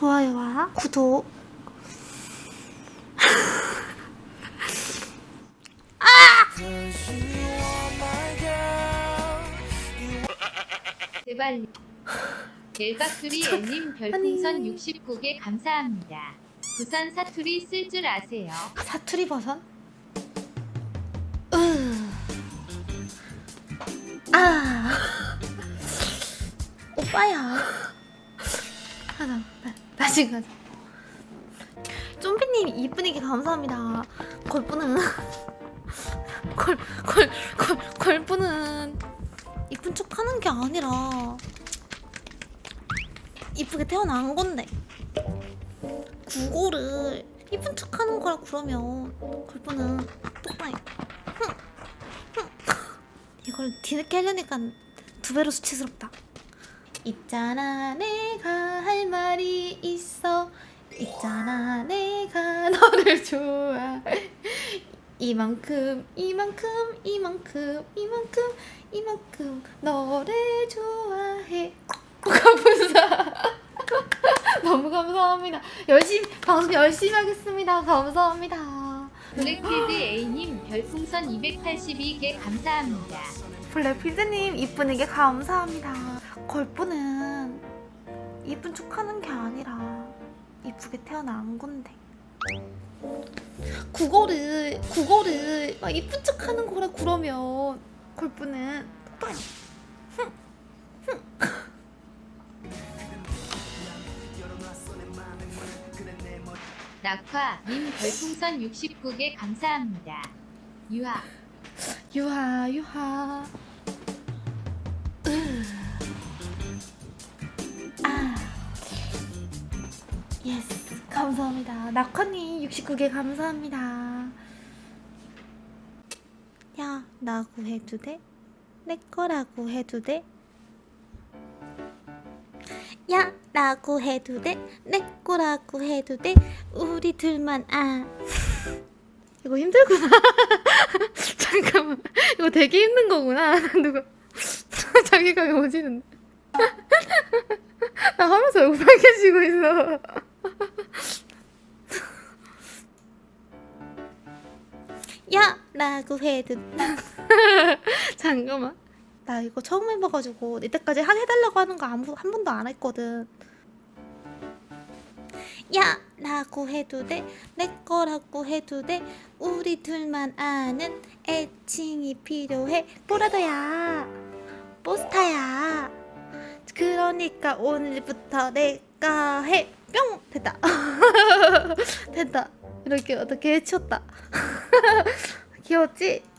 좋아요와 구독 제발 넬바투리 애님 별풍선 아니. 69개 감사합니다. 부산 사투리 쓸 줄 아세요? 사투리 으. 아 오빠야 하자 나, 다시 가자. 좀비님 이쁜이게 감사합니다. 걸프는 걸걸걸 걸프는 이쁜 척 하는 게 아니라 이쁘게 태어난 건데. 국어를 이쁜 척 하는 거라 그러면 걸프는 똑바이. 이걸 뒤늦게 하려니까 두 배로 수치스럽다 있잖아 내가 할 말이 있어. 있잖아 내가 너를 좋아. 이만큼 이만큼 이만큼 이만큼 이만큼 너를 좋아해. 감사. 너무 감사합니다. 열심히 방송 열심히 하겠습니다. 감사합니다 블랙필드 A님 별풍선 282개 감사합니다. 블랙필드님 이쁜이게 감사합니다. 걸프는 이쁜 척 하는 게 아니라 이쁘게 태어난 건데 국어를 국어를 막 이쁜 척 하는 거라 그러면 걸프는 똑바로 낙화님 별풍선 69개 감사합니다. 유하 유하 으. 아 yes 감사합니다 낙화님 69개 감사합니다 야 라고 해도 돼? 내 거라고 해도 돼? 야 라고 해도 돼? 내 거라고 해도 돼? 우리 둘만 아. 이거 힘들구나. 잠깐만. 이거 되게 힘든 거구나. 누가 자기가 오지는데. 나 하면서 왜 빨개지고 있어. 야! 라고 해도 잠깐만 나 이거 처음 해봐가지고 이때까지 한 해달라고 하는 거 아무 한 번도 안 했거든 야! 라고 해도 돼? 내 거라고 해도 돼? 우리 둘만 아는 애칭이 필요해 보라더야 포스타야 그러니까 오늘부터 내가 해 뿅! 됐다 됐다 이렇게 어떻게 해쳤다 귀여웠지?